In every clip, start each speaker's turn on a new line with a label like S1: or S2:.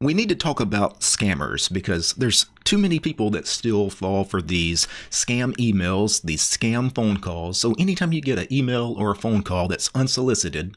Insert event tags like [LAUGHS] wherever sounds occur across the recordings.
S1: we need to talk about scammers because there's too many people that still fall for these scam emails, these scam phone calls. So anytime you get an email or a phone call that's unsolicited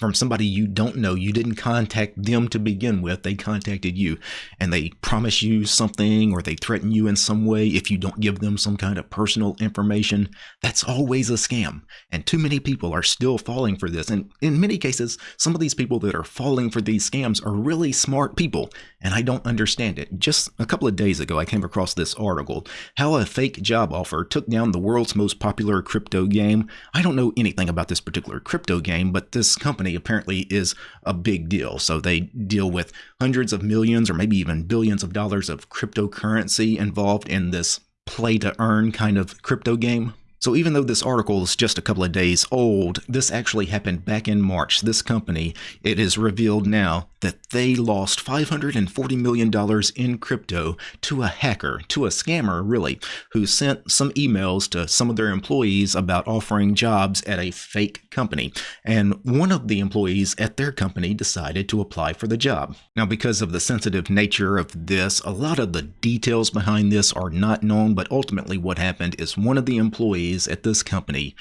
S1: from somebody you don't know, you didn't contact them to begin with, they contacted you and they promise you something or they threaten you in some way if you don't give them some kind of personal information, that's always a scam. And too many people are still falling for this. And in many cases, some of these people that are falling for these scams are really smart people, and I don't understand it. Just a couple of days ago, I came across this article how a fake job offer took down the world's most popular crypto game. I don't know anything about this particular crypto game, but this company apparently is a big deal. So they deal with hundreds of millions or maybe even billions of dollars of cryptocurrency involved in this play to earn kind of crypto game. So even though this article is just a couple of days old, this actually happened back in March. This company, it is revealed now that they lost $540 million in crypto to a hacker, to a scammer really, who sent some emails to some of their employees about offering jobs at a fake company. And one of the employees at their company decided to apply for the job. Now, because of the sensitive nature of this, a lot of the details behind this are not known, but ultimately what happened is one of the employees employees at this company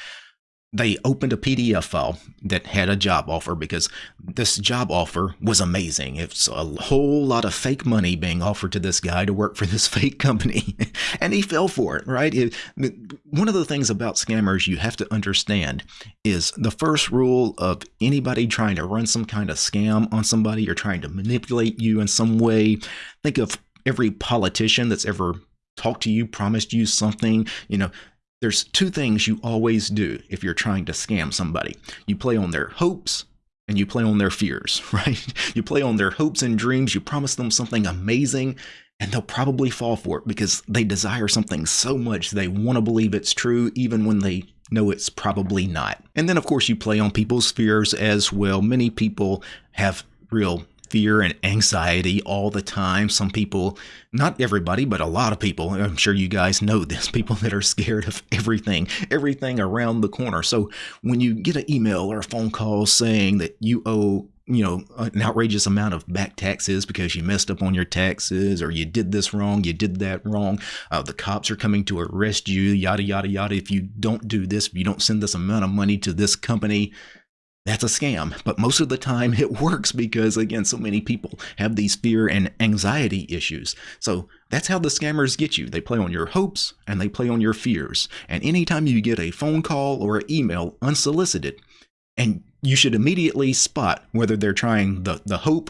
S1: they opened a PDF file that had a job offer because this job offer was amazing. It's a whole lot of fake money being offered to this guy to work for this [LAUGHS] fake company. and he fell for it, right? It, one of the things about scammers you have to understand is the first rule of anybody trying to run some kind of scam on somebody or trying to manipulate you in some way. Think of every politician that's ever talked to you, promised you something, you know, there's two things you always do if you're trying to scam somebody. You play on their hopes and you play on their fears, [LAUGHS] right? You play on their hopes and dreams. You promise them something amazing and they'll probably fall for it because they desire something so much they want to believe it's true even when they know it's probably not. And then, of course, you play on people's fears as well. Many people have real fear and anxiety all the time. Some people, not everybody, but a lot of people, I'm sure you guys know this, [LAUGHS] people that are scared of everything, everything around the corner. So when you get an email or a phone call saying that you owe you know an outrageous amount of back taxes because you messed up on your taxes or you did this wrong you did that wrong uh, the cops are coming to arrest you yada yada yada if you don't do this if you don't send this amount of money to this company that's a scam. But most of the time it [LAUGHS] works because, again, so many people have these fear and anxiety issues. So that's how the scammers get you. They play on your hopes and they play on your fears. And anytime you get a phone call or an email unsolicited, and you should immediately spot whether they're trying the, the hope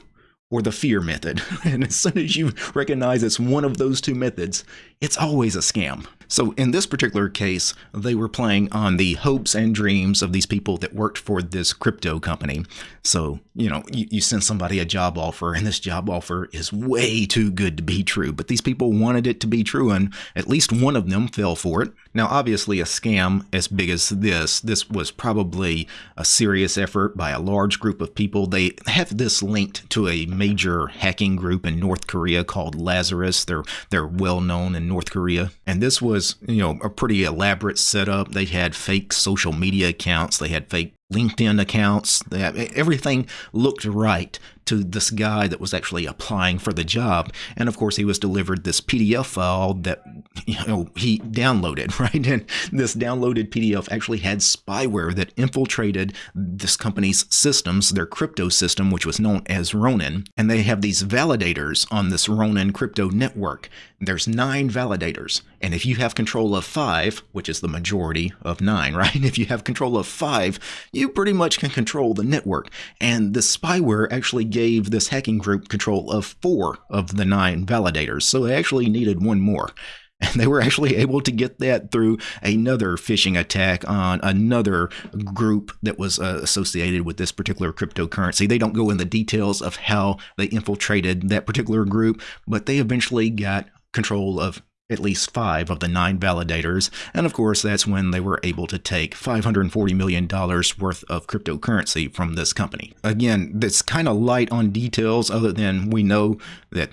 S1: or the fear method. [LAUGHS] And as soon as you recognize it's one of those two methods, it's always a scam. So in this particular case, they were playing on the hopes and dreams of these people that worked for this crypto company. So, you know, you, you, send somebody a job offer and this job offer is way too good to be true, but these people wanted it to be true and at least one of them fell for it. Now, obviously a scam as big as this, this was probably a serious effort by a large group of people. They have this linked to a major hacking group in North Korea called Lazarus. They're, they're well known in North Korea. And this was was, you know, a pretty elaborate setup. They had fake social media accounts, they had fake LinkedIn accounts. Had, everything looked right to this guy that was actually applying for the job. And of course, he was delivered this PDF file that you know he downloaded, [LAUGHS] right? And this downloaded PDF actually had spyware that infiltrated this company's systems, their crypto system, which was known as Ronin. And they have these validators on this Ronin crypto network. There's nine validators. And if you have control of five, which is the majority of nine, [LAUGHS] right? If you have control of five, you pretty much can control the network. And the spyware actually gave this hacking group control of four of the nine validators, so they actually needed one more. [LAUGHS] And they were actually able to get that through another phishing attack on another group that was uh, associated with this particular cryptocurrency. They don't go in the details of how they infiltrated that particular group, but they eventually got control of at least five of the nine validators, and of course, that's when they were able to take $540 million worth of cryptocurrency from this company. Again, that's kind of light on details, other than we know that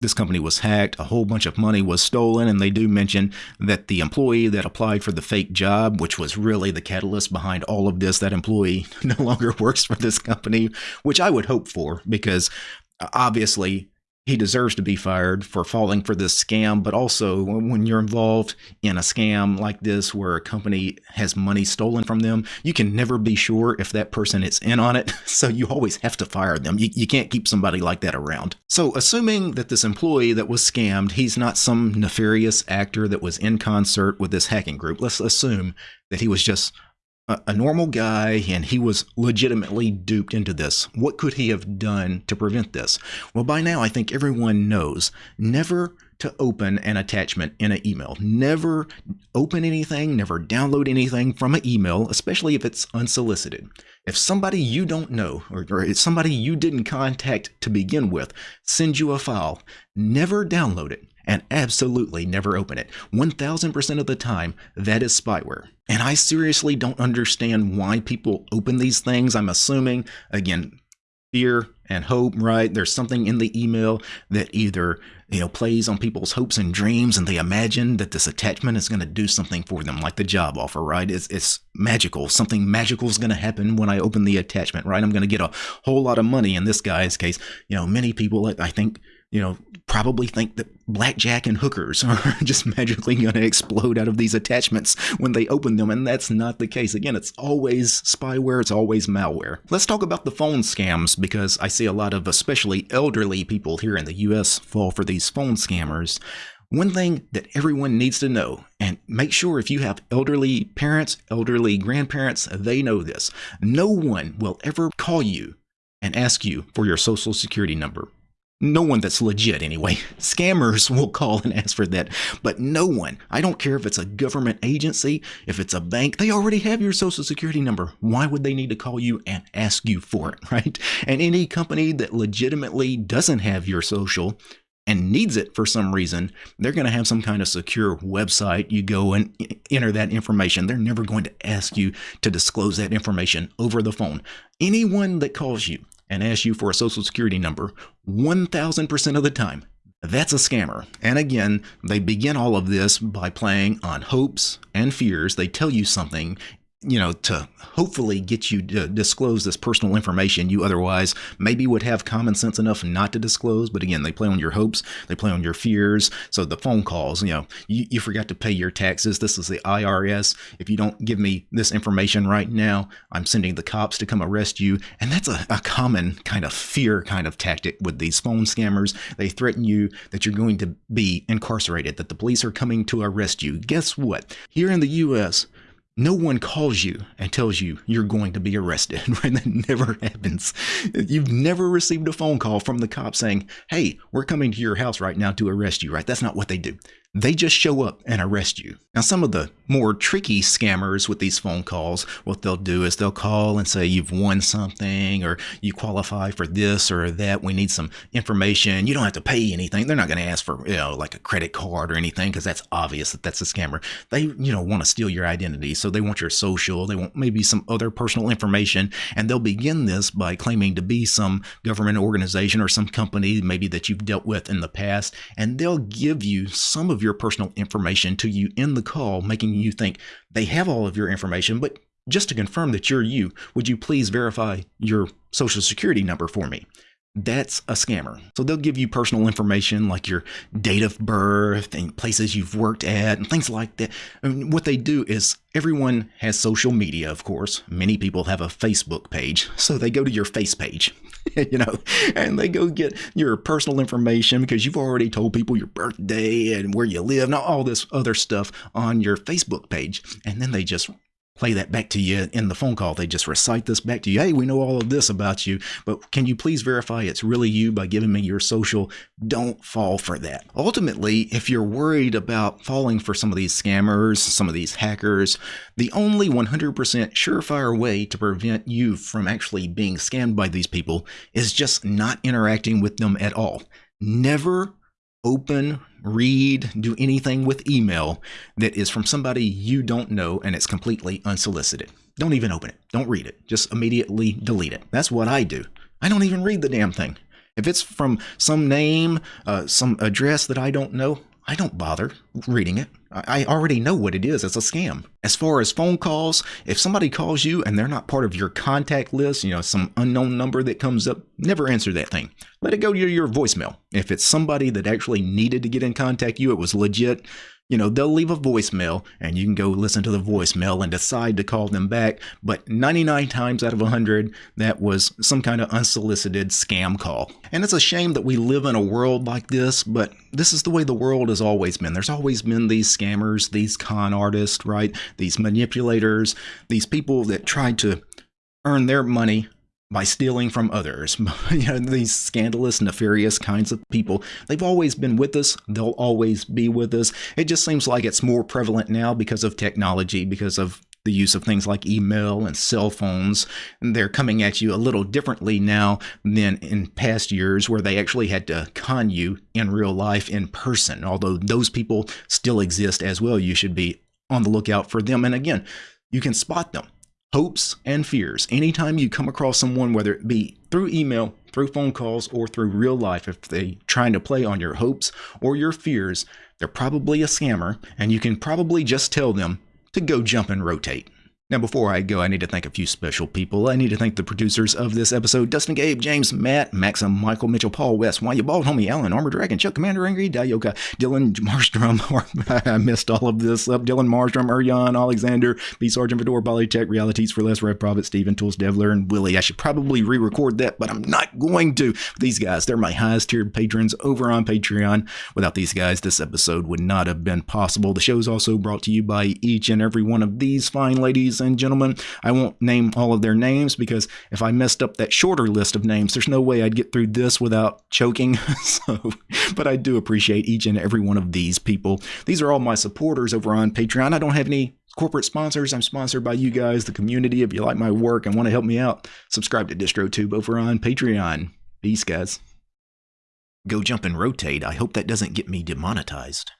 S1: this company was hacked, a whole bunch of money was stolen, and they do mention that the employee that applied for the fake job, which was really the catalyst behind all of this, that employee [LAUGHS] no longer works for this company, which I would hope for because uh, obviously he deserves to be fired for falling for this scam. But also, when you're involved in a scam like this where a company has money stolen from them, you can never be sure if that person is in on it. [LAUGHS] So you always have to fire them. You, you can't keep somebody like that around. So, assuming that this employee that was scammed, he's not some nefarious actor that was in concert with this hacking group, let's assume that he was just a, normal guy and he was legitimately duped into this. What could he have done to prevent this? Well, by now, I think everyone knows never to open an attachment in an email. Never open anything, never download anything from an email, especially if it's unsolicited. If somebody you don't know or, or somebody you didn't contact to begin with sends you a file, never download it and absolutely never open it. 1000% of the time, that is spyware. And I seriously don't understand why people open these things. I'm assuming, again, fear and hope, right? There's something in the email that either you know plays on people's hopes and dreams and they imagine that this attachment is going to do something for them like the job offer right it's, it's magical something magical is going to happen when i open the attachment right i'm going to get a whole lot of money in this guy's case you know many people i think you know, probably think that blackjack and hookers [LAUGHS] are just magically going to explode out of these attachments when they open them, and that's not the case. Again, it's always spyware, it's always malware. Let's talk about the phone scams because I see a lot of especially elderly people here in the US fall for these phone scammers. One thing that everyone needs to know, and make sure if you have elderly parents, elderly grandparents, they know this. No one will ever call you and ask you for your social security number. No one that's legit, anyway. Scammers [LAUGHS] will call and ask for that, but no one. I don't care if it's a government agency, if it's a bank, they already have your social security number. Why would they need to call you and ask you for it, [LAUGHS] right? And any company that legitimately doesn't have your social and needs it for some reason, they're going to have some kind of secure website. You go and enter that information. They're never going to ask you to disclose that information over the phone. Anyone that calls you and ask you for a social security number 1000% of the time. That's a scammer. And again, they begin all of this by playing on hopes and fears. They tell you something you know, to hopefully get you to disclose this personal information you otherwise maybe would have common sense enough not to disclose. But again, they play on your hopes, they play on your fears. So the phone calls, you know, you, you forgot to pay your taxes. This is the IRS. If you don't give me this information right now, I'm sending the cops to come arrest you. And that's a, a common kind of fear kind of tactic with these phone scammers. They threaten you that you're going to be incarcerated, that the police are coming to arrest you. Guess what? Here in the US, no one calls you and tells you you're going to be arrested, [LAUGHS] right? That never happens. You've never received a phone call from the cops saying, hey, we're coming to your house right now to arrest you, right? That's not what they do. They just show up and arrest you. Now, some of the more tricky scammers with these phone calls, what they'll do is they'll call and say you've won something or you qualify for this or that. We need some information. You don't have to pay anything. They're not going to ask for, you know, like a credit card or anything because that's obvious that that's a scammer. They, you know, want to steal your identity. So they want your social, they want maybe some other personal information. And they'll begin this by claiming to be some government organization or some company maybe that you've dealt with in the past. And they'll give you some of your personal information to you in the call, making you think they have all of your information. But just to confirm that you're you, would you please verify your social security number for me? That's a scammer. So they'll give you personal information like your date of birth and places you've worked at and things like that. And what they do is everyone has social media, of course. Many people have a Facebook page. So they go to your face page, [LAUGHS] you know, and they go get your personal information because you've already told people your birthday and where you live and all this other stuff on your Facebook page. And then they just play that back to you in the phone call. They just recite this back to you. Hey, we know all of this about you, but can you please verify it's really you by giving me your social? Don't fall for that. Ultimately, if you're worried about falling for some of these scammers, some of these hackers, the only 100% surefire way to prevent you from actually being scammed by these people is just not interacting with them at all. Never open, read, do anything with email that is from somebody you don't know and it's completely unsolicited. Don't even open it. Don't read it. Just immediately delete it. That's what I do. I don't even read the damn thing. If it's from some name, uh, some address that I don't know, I don't bother reading it. I already know what it is. It's a scam. As far as phone calls, if somebody calls you and they're not part of your contact list, you know, some unknown number that comes up, never answer that thing. Let it go to your voicemail. If it's somebody that actually needed to get in contact you, it was legit, you know, they'll leave a voicemail and you can go listen to the voicemail and decide to call them back. But 99 times out of 100, that was some kind of unsolicited scam call. And it's a shame that we live in a world like this, but this is the way the world has always been. There's always been these scammers, these con artists, right? These manipulators, these people that try to earn their money by stealing from others. [LAUGHS] you know, these scandalous, nefarious kinds of people, they've always been with us. They'll always be with us. It just seems like it's more prevalent now because of technology, because of the use of things like email and cell phones. And they're coming at you a little differently now than in past years where they actually had to con you in real life in person. Although those people still exist as well, you should be on the lookout for them. And again, you can spot them hopes and fears. Anytime you come across someone, whether it be through email, through phone calls, or through real life, if they trying to play on your hopes or your fears, they're probably a scammer, and you can probably just tell them to go jump and rotate. Now, before I go, I need to thank a few special people. I need to thank the producers of this episode Dustin Gabe, James, Matt, Maxim, Michael, Mitchell, Paul, West, Why You Bald, Homie, Alan, Armor Dragon, Chuck, Commander Angry, Dayoka, Dylan Marstrom, [LAUGHS] I missed all of this up, Dylan Marstrom, Urjan, Alexander, B. Sergeant Fedor, Polytech, Realities for Less, Red Prophet, Steven, Tools, Devler, and Willie. I should probably re record that, but I'm not going to. These guys, they're my highest tiered patrons over on Patreon. Without these guys, this episode would not have been possible. The show is also brought to you by each and every one of these fine and gentlemen. I won't name all of their names because if I messed up that shorter list of names, there's no way I'd get through this without choking. [LAUGHS] so, but I do appreciate each and every one of these people. These are all my supporters over on Patreon. I don't have any corporate sponsors. I'm sponsored by you guys, the community. If you like my work and want to help me out, subscribe to DistroTube over on Patreon. Peace, guys. Go jump and rotate. I hope that doesn't get me demonetized.